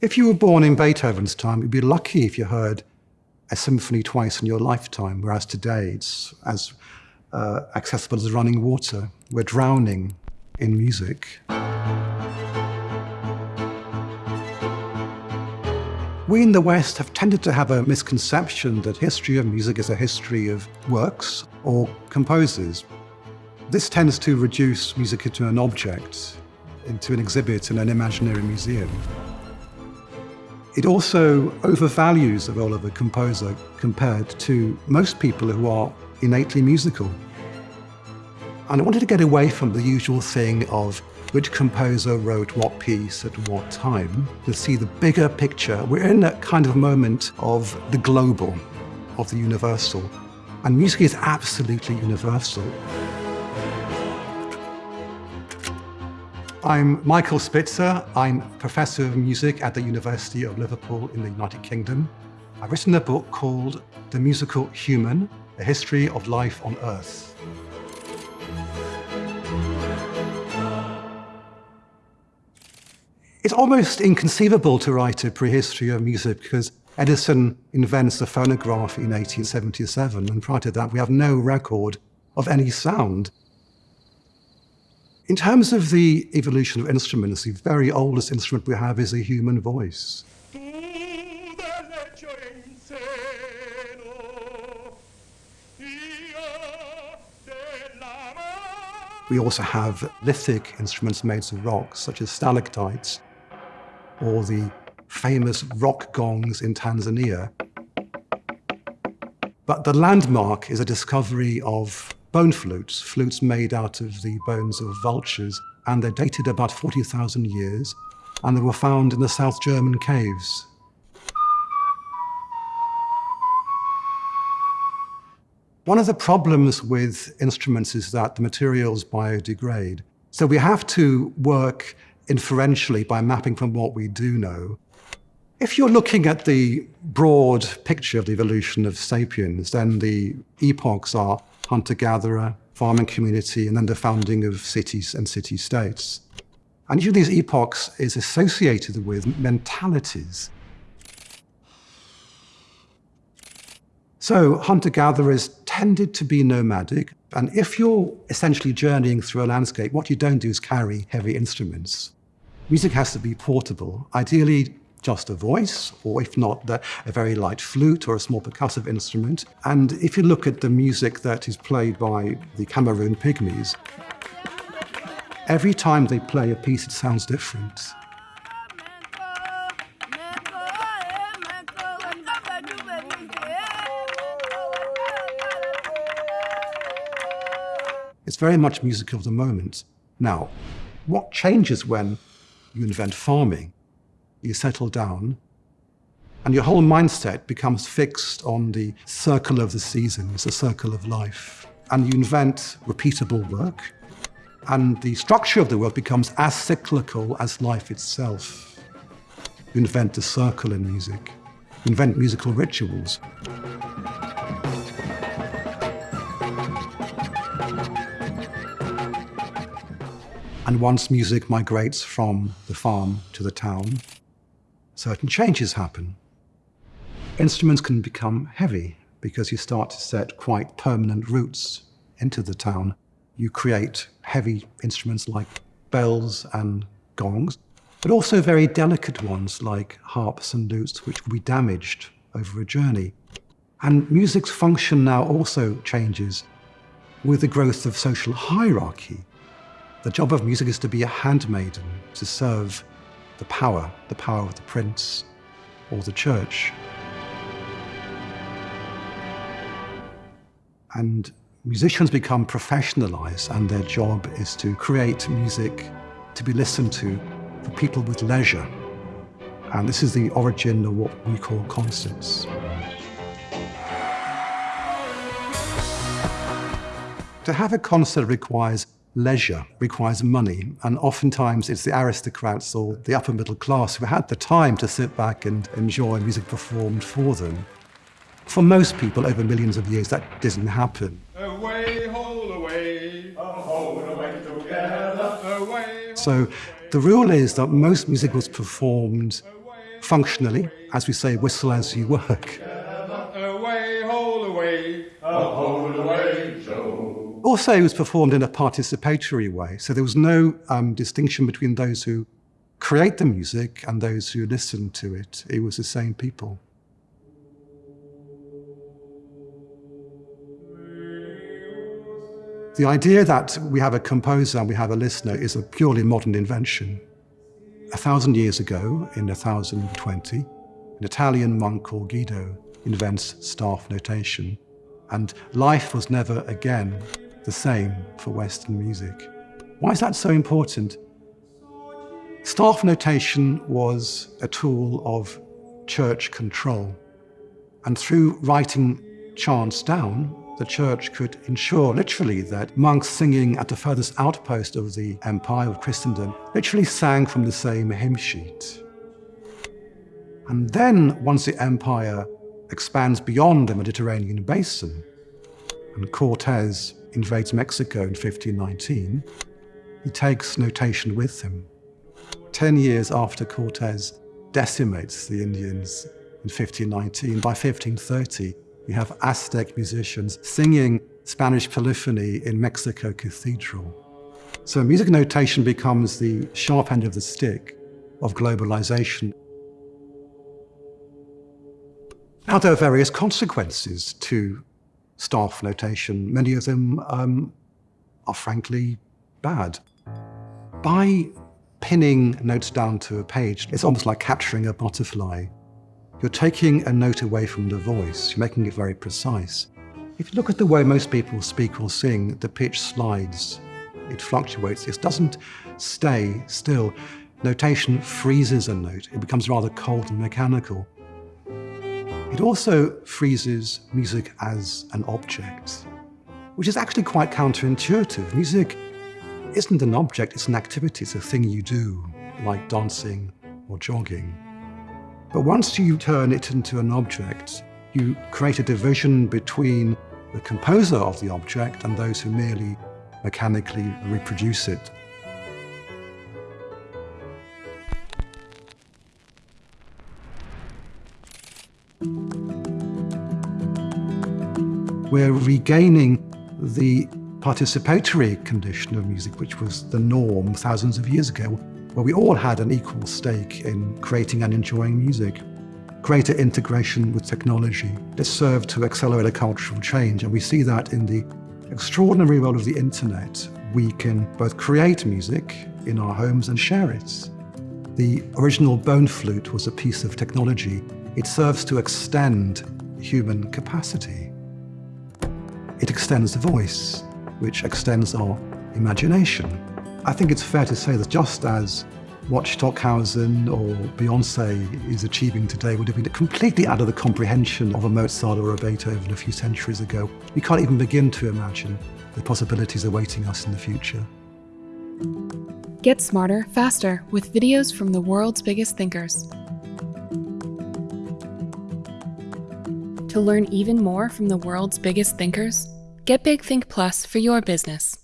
If you were born in Beethoven's time, you'd be lucky if you heard a symphony twice in your lifetime, whereas today it's as uh, accessible as running water. We're drowning in music. We in the West have tended to have a misconception that history of music is a history of works or composers. This tends to reduce music into an object, into an exhibit in an imaginary museum. It also overvalues the role of a composer compared to most people who are innately musical. And I wanted to get away from the usual thing of which composer wrote what piece at what time, to see the bigger picture. We're in a kind of moment of the global, of the universal. And music is absolutely universal. I'm Michael Spitzer. I'm Professor of Music at the University of Liverpool in the United Kingdom. I've written a book called The Musical Human, A History of Life on Earth. It's almost inconceivable to write a prehistory of music because Edison invents the phonograph in 1877, and prior to that we have no record of any sound. In terms of the evolution of instruments, the very oldest instrument we have is a human voice. We also have lithic instruments made of rocks, such as stalactites, or the famous rock gongs in Tanzania. But the landmark is a discovery of bone flutes, flutes made out of the bones of vultures, and they're dated about 40,000 years, and they were found in the South German caves. One of the problems with instruments is that the materials biodegrade. So we have to work inferentially by mapping from what we do know. If you're looking at the broad picture of the evolution of sapiens, then the epochs are hunter-gatherer, farming community, and then the founding of cities and city-states. And each of these epochs is associated with mentalities. So hunter-gatherers tended to be nomadic, and if you're essentially journeying through a landscape, what you don't do is carry heavy instruments. Music has to be portable, ideally just a voice, or if not, a very light flute or a small percussive instrument. And if you look at the music that is played by the Cameroon Pygmies, every time they play a piece, it sounds different. It's very much music of the moment. Now, what changes when you invent farming, you settle down, and your whole mindset becomes fixed on the circle of the seasons, the circle of life. And you invent repeatable work, and the structure of the work becomes as cyclical as life itself. You invent the circle in music. You invent musical rituals. And once music migrates from the farm to the town, certain changes happen. Instruments can become heavy because you start to set quite permanent roots into the town. You create heavy instruments like bells and gongs, but also very delicate ones like harps and lutes, which will be damaged over a journey. And music's function now also changes with the growth of social hierarchy. The job of music is to be a handmaiden, to serve the power, the power of the prince or the church. And musicians become professionalized and their job is to create music to be listened to for people with leisure. And this is the origin of what we call concerts. To have a concert requires leisure requires money, and oftentimes it's the aristocrats or the upper middle class who had the time to sit back and enjoy music performed for them. For most people over millions of years, that doesn't happen. Away, away, away together, so the rule is that most music was performed functionally, as we say, whistle as you work. Also, it was performed in a participatory way, so there was no um, distinction between those who create the music and those who listen to it. It was the same people. The idea that we have a composer and we have a listener is a purely modern invention. A thousand years ago, in 1020, an Italian monk called Guido invents staff notation, and life was never again the same for Western music. Why is that so important? Staff notation was a tool of church control, and through writing chants down, the church could ensure literally that monks singing at the furthest outpost of the empire of Christendom literally sang from the same hymn sheet. And then, once the empire expands beyond the Mediterranean basin, and Cortes invades Mexico in 1519, he takes notation with him. Ten years after Cortes decimates the Indians in 1519, by 1530, you have Aztec musicians singing Spanish polyphony in Mexico Cathedral. So music notation becomes the sharp end of the stick of globalization. Now, there are various consequences to staff notation. Many of them um, are frankly bad. By pinning notes down to a page, it's almost like capturing a butterfly. You're taking a note away from the voice, you're making it very precise. If you look at the way most people speak or sing, the pitch slides, it fluctuates, it doesn't stay still. Notation freezes a note, it becomes rather cold and mechanical. It also freezes music as an object, which is actually quite counterintuitive. Music isn't an object, it's an activity, it's a thing you do, like dancing or jogging. But once you turn it into an object, you create a division between the composer of the object and those who merely mechanically reproduce it. We're regaining the participatory condition of music, which was the norm thousands of years ago, where we all had an equal stake in creating and enjoying music. Greater integration with technology that served to accelerate a cultural change, and we see that in the extraordinary world of the internet. We can both create music in our homes and share it. The original bone flute was a piece of technology. It serves to extend human capacity. It extends the voice, which extends our imagination. I think it's fair to say that just as what Stockhausen or Beyonce is achieving today would have been completely out of the comprehension of a Mozart or a Beethoven a few centuries ago, we can't even begin to imagine the possibilities awaiting us in the future. Get smarter, faster with videos from the world's biggest thinkers. To learn even more from the world's biggest thinkers, get Big Think Plus for your business.